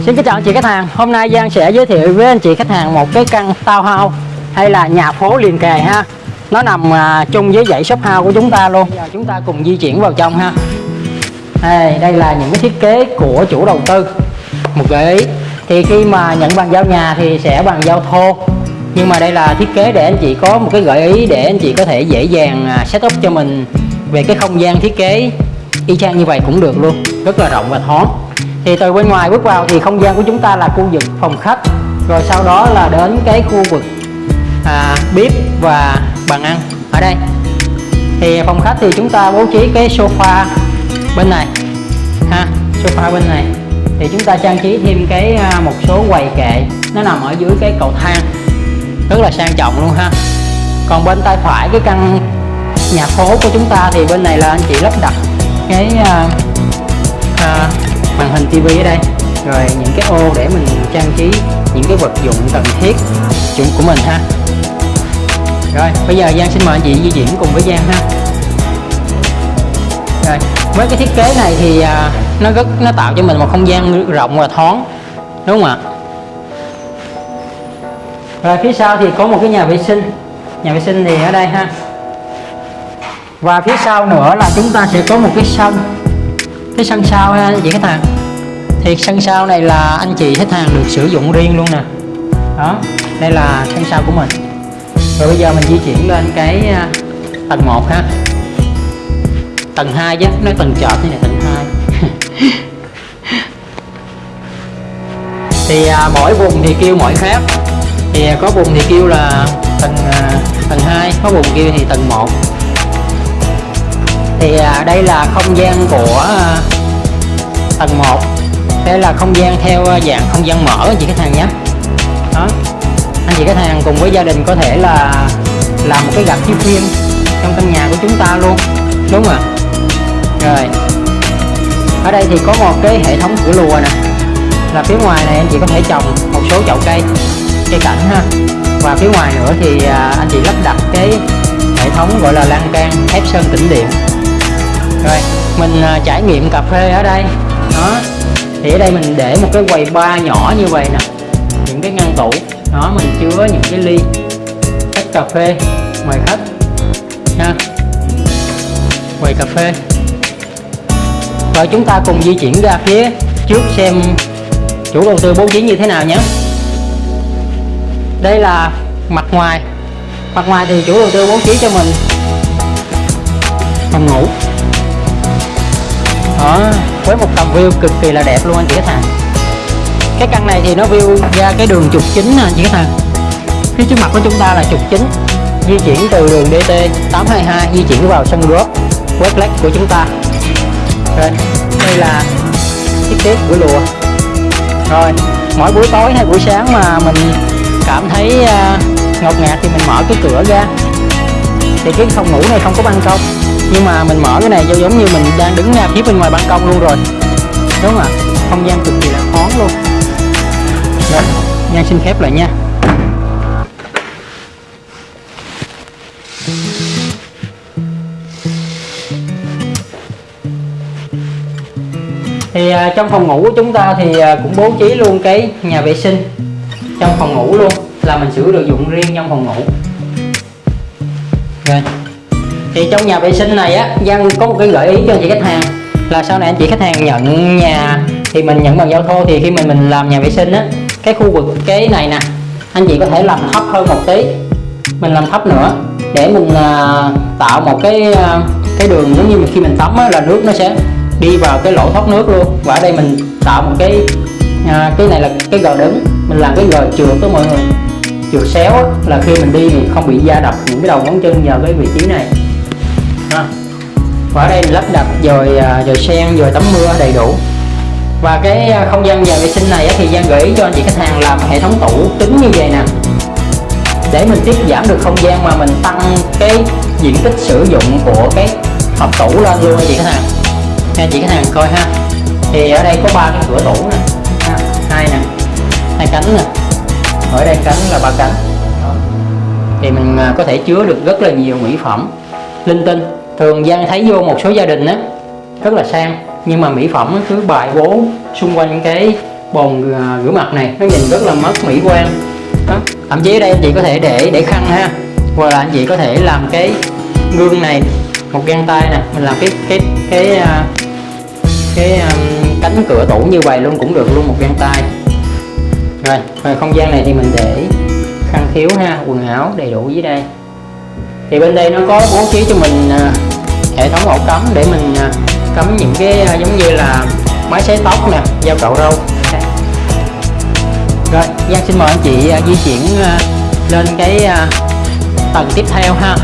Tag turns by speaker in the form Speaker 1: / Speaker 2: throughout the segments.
Speaker 1: Xin kính chào anh chị khách hàng. Hôm nay Giang sẽ giới thiệu với anh chị khách hàng một cái căn townhouse hay là nhà phố liền kề ha. Nó nằm à, chung với dãy shop house của chúng ta luôn. Giờ chúng ta cùng di chuyển vào trong ha. Đây, đây là những cái thiết kế của chủ đầu tư. Một gợi ý. Thì khi mà nhận bàn giao nhà thì sẽ bàn giao thô. Nhưng mà đây là thiết kế để anh chị có một cái gợi ý để anh chị có thể dễ dàng à, setup cho mình về cái không gian thiết kế. Y chang như vậy cũng được luôn. Rất là rộng và thoáng thì từ bên ngoài bước vào thì không gian của chúng ta là khu vực phòng khách. Rồi sau đó là đến cái khu vực à, bếp và bàn ăn ở đây. Thì phòng khách thì chúng ta bố trí cái sofa bên này ha sofa bên này. Thì chúng ta trang trí thêm cái à, một số quầy kệ. Nó nằm ở dưới cái cầu thang rất là sang trọng luôn ha. Còn bên tay phải cái căn nhà phố của chúng ta thì bên này là anh chị lắp đặt cái à, à, màn hình TV ở đây. Rồi những cái ô để mình trang trí những cái vật dụng cần thiết dụng của mình ha. Rồi, bây giờ Giang xin mời anh chị di chuyển cùng với Giang ha. Rồi, với cái thiết kế này thì à, nó rất, nó tạo cho mình một không gian rộng và thoáng, đúng không ạ? Rồi, phía sau thì có một cái nhà vệ sinh. Nhà vệ sinh thì ở đây ha. Và phía sau nữa là chúng ta sẽ có một cái sân cái sân sau ha anh chị khách hàng? Thì sân sau này là anh chị khách hàng được sử dụng riêng luôn nè. Đó đây là sân sau của mình. Rồi bây giờ mình di chuyển lên cái à, tầng 1 ha. Tầng 2 chứ nói tầng chợt như này tầng 2 thì à, mỗi vùng thì kêu mỗi khác. Thì à, có vùng thì kêu là tầng à, tầng 2 có vùng kêu thì tầng 1 thì à, đây là không gian của à, tầng 1 đây là không gian theo à, dạng không gian mở, anh chị khách hàng nhé. Đó. Anh chị khách hàng cùng với gia đình có thể là làm một cái gạch chiếu phim trong căn nhà của chúng ta luôn. Đúng không ạ rồi. Ở đây thì có một cái hệ thống cửa lùa nè. Là phía ngoài này anh chị có thể trồng một số chậu cây cây cảnh ha. Và phía ngoài nữa thì anh chị lắp đặt cái hệ thống gọi là lan can thép sơn tĩnh điện rồi mình à, trải nghiệm cà phê ở đây. Đó thì ở đây mình để một cái quầy bar nhỏ như vậy nè. Những cái ngăn tủ. Đó mình chứa những cái ly khách cà phê mời khách nha. Quầy cà phê. Rồi chúng ta cùng di chuyển ra phía trước xem chủ đầu tư bố trí như thế nào nhé. Đây là mặt ngoài. Mặt ngoài thì chủ đầu tư bố trí cho mình phòng ngủ đó với một tầm view cực kỳ là đẹp luôn anh chị khách hàng. Cái căn này thì nó view ra cái đường trục chính nè anh chị khách hàng. Phía trước mặt của chúng ta là trục chính di chuyển từ đường DT 822 di chuyển vào sân golf Westlake của chúng ta. Rồi đây là thiết kế của lùa rồi mỗi buổi tối hay buổi sáng mà mình cảm thấy uh, ngột ngạt thì mình mở cái cửa ra. Thì cái phòng ngủ này không có ban công nhưng mà mình mở cái này cho giống như mình đang đứng ngay phía bên ngoài ban công luôn rồi. Đúng không ạ. Không gian cực kỳ là thoáng luôn. Rồi nha xin khép lại nha. Thì à, trong phòng ngủ của chúng ta thì à, cũng bố trí luôn cái nhà vệ sinh trong phòng ngủ luôn, là mình sử dụng riêng trong phòng ngủ. Rồi thì trong nhà vệ sinh này á Giang có một cái gợi ý cho anh chị khách hàng là sau này anh chị khách hàng nhận nhà thì mình nhận bằng giao thô thì khi mình mình làm nhà vệ sinh á cái khu vực cái này nè anh chị có thể làm thấp hơn một tí. Mình làm thấp nữa để mình à, tạo một cái à, cái đường giống như khi mình tắm á, là nước nó sẽ đi vào cái lỗ thoát nước luôn. Và ở đây mình tạo một cái à, cái này là cái gờ đứng mình làm cái gờ trượt đó mọi người. Trượt xéo á, là khi mình đi thì không bị da đập những cái đầu ngón chân nhờ cái vị trí này và ở đây mình lắp đặt dồi rồi dồi sen, dồi tắm mưa đầy đủ. Và cái à, không gian nhà vệ sinh này thì Giang gợi ý cho anh chị khách hàng làm hệ thống tủ kính như vậy nè. Để mình tiết giảm được không gian mà mình tăng cái diện tích sử dụng của cái hộp tủ lên luôn anh chị khách hàng. Nha chị khách hàng coi ha. Thì ở đây có ba cái cửa tủ nè. Hai nè. Hai cánh nè. Ở đây cánh là ba cánh. Thì mình à, có thể chứa được rất là nhiều mỹ phẩm linh tinh thường Giang thấy vô một số gia đình á rất là sang nhưng mà mỹ phẩm cứ bài bố xung quanh cái bồn à, rửa mặt này nó nhìn rất là mất mỹ quan đó. thậm chí ở đây anh chị có thể để để khăn ha hoặc là anh chị có thể làm cái gương này một găng tay nè mình làm cái cái cái à, cái, cái um, cánh cửa tủ như vậy luôn cũng được luôn một găng tay rồi rồi không gian này thì mình để khăn thiếu ha quần áo đầy đủ dưới đây thì bên đây nó có bố trí cho mình à, hệ thống ổ cắm để mình à, cắm những cái à, giống như là máy sấy tóc nè dao cạo râu. Rồi Giang xin mời anh chị di chuyển lên cái tầng tiếp theo ha.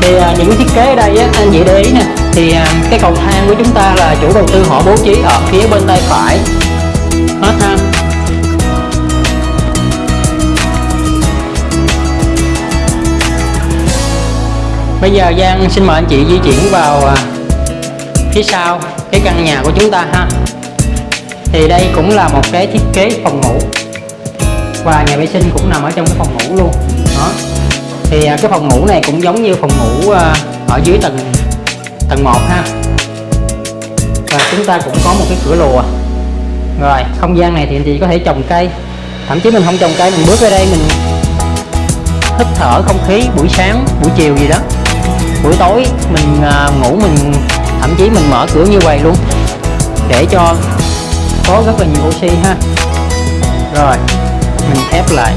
Speaker 1: Thì những thiết kế ở đây á, anh chị để ý nè thì à, cái cầu thang của chúng ta là chủ đầu tư họ bố trí ở phía bên tay phải. Hết ha. Bây giờ Giang xin mời anh chị di chuyển vào à, phía sau cái căn nhà của chúng ta ha. Thì đây cũng là một cái thiết kế phòng ngủ và nhà vệ sinh cũng nằm ở trong cái phòng ngủ luôn. Đó. Thì à, cái phòng ngủ này cũng giống như phòng ngủ ở dưới tầng tầng 1 ha. Và chúng ta cũng có một cái cửa lùa. Rồi không gian này thì anh chị có thể trồng cây. Thậm chí mình không trồng cây mình bước ra đây mình hít thở không khí buổi sáng buổi chiều gì đó. Buổi tối mình à, ngủ mình thậm chí mình mở cửa như vậy luôn. Để cho có rất là nhiều oxy ha. Rồi mình khép lại.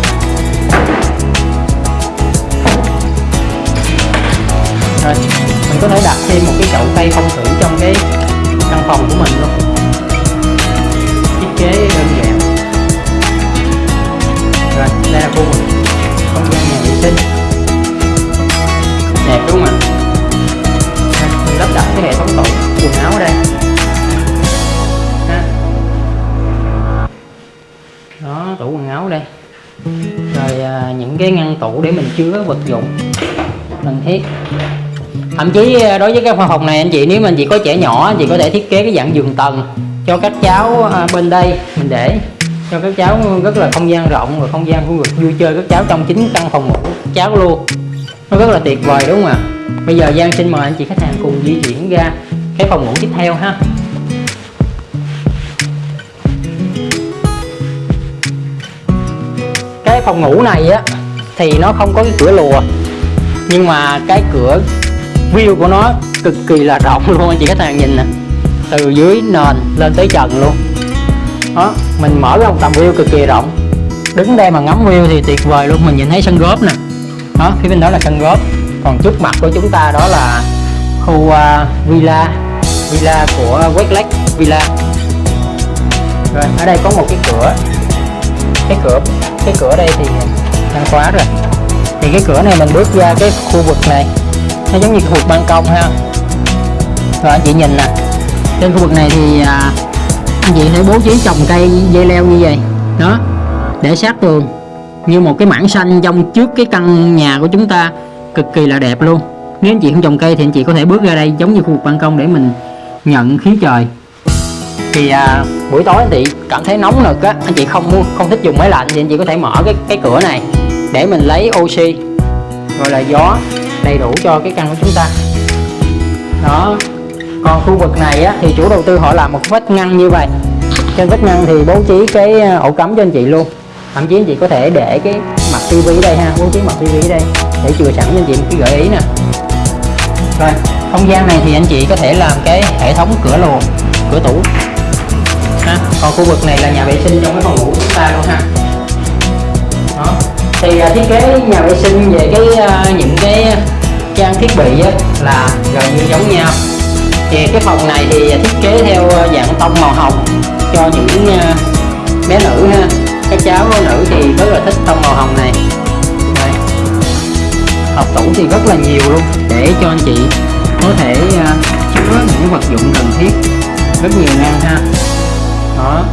Speaker 1: Rồi mình có thể đặt thêm một cái chậu cây phong thủy trong cái căn phòng của mình luôn. Thiết kế đơn giản. Rồi đây là khu vực. Không gian nhà vệ sinh. Đẹp đúng không ạ? Mình lắp đặt cái hệ thống tủ quần áo ở đây. Đó tủ quần áo đây. Rồi à, những cái ngăn tủ để mình chứa vật dụng. Cần thiết thậm chí ờ, đối với cái phòng này, anh chị, nếu mà anh chị có trẻ nhỏ, anh chị có thể thiết kế cái dạng giường tầng cho các cháu ờ, bên đây. Mình để cho các cháu rất là không gian rộng và không gian khu vực, vui chơi các cháu trong chính căn phòng ngủ cháu luôn. Nó rất là tuyệt vời, đúng không ạ? Bây giờ Giang xin mời anh chị khách hàng cùng di chuyển ra cái phòng ngủ tiếp theo ha. Cái phòng ngủ này á, thì nó không có cái cửa lùa, nhưng mà cái cửa view của nó cực kỳ là rộng luôn anh chị khách hàng nhìn nè. Từ dưới nền lên tới trần luôn. Đó mình mở ra một tầm view cực kỳ rộng. Đứng đây mà ngắm view thì tuyệt vời luôn mình nhìn thấy sân góp nè. Đó phía bên đó là sân góp. Còn trước mặt của chúng ta đó là khu uh, villa. Villa của Westlake Villa. Rồi ở đây có một cái cửa. Cái cửa cái cửa đây thì đang khóa rồi. Thì cái cửa này mình bước ra cái khu vực này nó giống như khu vực ban công ha. Rồi anh chị nhìn nè. Trên khu vực này thì à, anh chị thể bố trí trồng cây dây leo như vậy. Đó để sát tường. Như một cái mảng xanh trong trước cái căn nhà của chúng ta cực kỳ là đẹp luôn. Nếu anh chị không trồng cây thì anh chị có thể bước ra đây giống như khu vực ban công để mình nhận khí trời. Thì à, buổi tối anh chị cảm thấy nóng nực á anh chị không muốn không thích dùng máy lạnh thì anh chị có thể mở cái cái cửa này để mình lấy oxy gọi là gió đầy đủ cho cái căn của chúng ta. Đó. Còn khu vực này á, thì chủ đầu tư họ làm một vách ngăn như vậy. Trên vách ngăn thì bố trí cái ờ, ổ cắm cho anh chị luôn. Thậm chí anh chị có thể để cái mặt tivi đây ha bố trí mặt tivi đây để chừa sẵn cho anh chị một cái gợi ý nè. Rồi không gian này thì anh chị có thể làm cái hệ thống cửa lùa, cửa tủ. Ha còn khu vực này là nhà vệ sinh trong cái phòng ngủ của chúng ta luôn ha. Đó thì uh, thiết kế nhà vệ sinh về cái uh, những cái trang thiết bị á, là gần như giống nhau. Thì cái phòng này thì thiết kế theo à, dạng tông màu hồng cho những uh, bé nữ ha. Các cháu nữ thì rất là thích tông màu hồng này. Đây. hộp tủ thì rất là nhiều luôn để cho anh chị có thể uh, chứa những vật dụng cần thiết rất nhiều ngăn ha. Đó.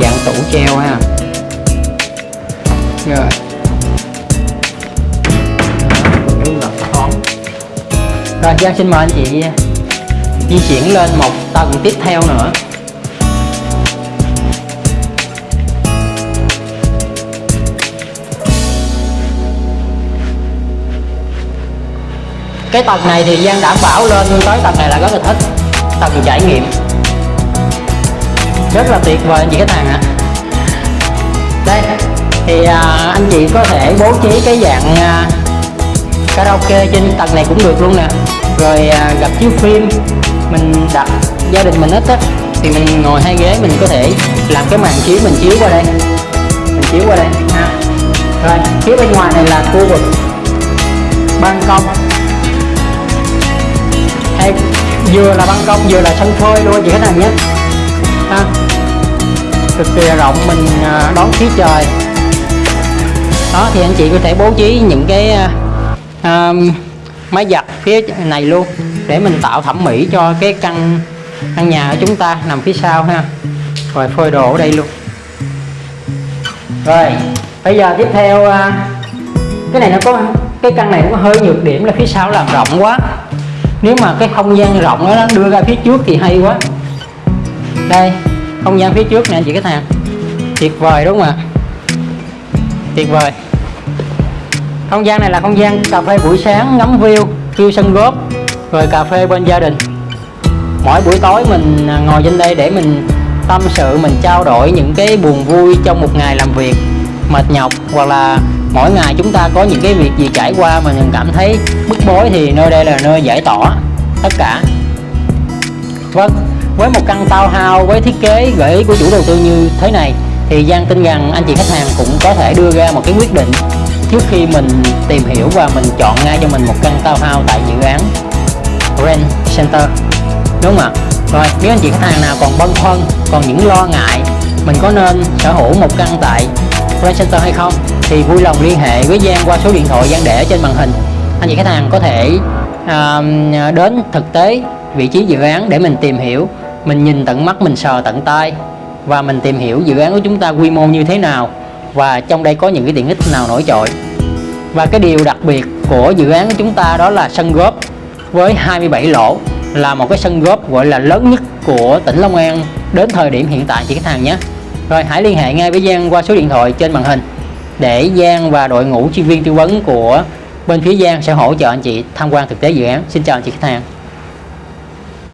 Speaker 1: Dạng tủ treo ha rồi. Rồi, Giang xin mời anh chị à, di chuyển lên một tầng tiếp theo nữa. Cái tầng này thì Giang đảm bảo lên tới tầng này là rất là thích, tầng trải nghiệm. Rất là tuyệt vời anh chị khách hàng ạ. À. đây thì à, anh chị có thể bố trí cái dạng à, karaoke trên tầng này cũng được luôn nè. Rồi à, gặp chiếu phim mình đặt gia đình mình ít á thì mình ngồi hai ghế mình có thể làm cái màn chiếu mình chiếu qua đây. Mình chiếu qua đây ha. Rồi phía bên ngoài này là khu vực ban công. Hay vừa là ban công vừa là sân phơi luôn chị khách hàng nhé. Ha. Cực kỳ rộng mình à, đón khí trời đó thì anh chị có thể bố trí những cái uh, máy giặt phía này luôn để mình tạo thẩm mỹ cho cái căn căn nhà của chúng ta nằm phía sau ha. Rồi phơi đồ ở đây luôn. Rồi bây giờ tiếp theo à, cái này nó có cái căn này nó có hơi nhược điểm là phía sau làm rộng quá. Nếu mà cái không gian rộng đó nó đưa ra phía trước thì hay quá. Đây không gian phía trước nè anh chị khách hàng. Tuyệt vời đúng không ạ? Tuyệt vời. Không gian này là không gian cà phê buổi sáng ngắm view view sân góp rồi cà phê bên gia đình. Mỗi buổi tối mình à, ngồi trên đây để mình tâm sự, mình trao đổi những cái buồn vui trong một ngày làm việc, mệt nhọc, hoặc là mỗi ngày chúng ta có những cái việc gì trải qua mà mình cảm thấy bức bối thì nơi đây là nơi giải tỏa tất cả. Vâng với một căn townhouse với thiết kế gợi ý của chủ đầu tư như thế này thì Giang tin rằng anh chị khách hàng cũng có thể đưa ra một cái quyết định trước khi mình tìm hiểu và mình chọn ngay cho mình một căn townhouse tại dự án Rent Center. Đúng không ạ? Rồi nếu anh chị khách hàng nào còn băn khoăn còn những lo ngại mình có nên sở hữu một căn tại Rent Center hay không thì vui lòng liên hệ với Giang qua số điện thoại Giang để ở trên màn hình. Anh chị khách hàng có thể uh, đến thực tế vị trí dự án để mình tìm hiểu mình nhìn tận mắt mình sờ tận tay và mình tìm hiểu dự án của chúng ta quy mô như thế nào. Và trong đây có những cái tiện ích nào nổi trội. Và cái điều đặc biệt của dự án của chúng ta đó là sân góp với 27 lỗ là một cái sân góp gọi là lớn nhất của tỉnh Long An đến thời điểm hiện tại chị khách hàng nhé. Rồi hãy liên hệ ngay với Giang qua số điện thoại trên màn hình để Giang và đội ngũ chuyên viên tư vấn của bên phía Giang sẽ hỗ trợ anh chị tham quan thực tế dự án. Xin chào anh chị khách hàng.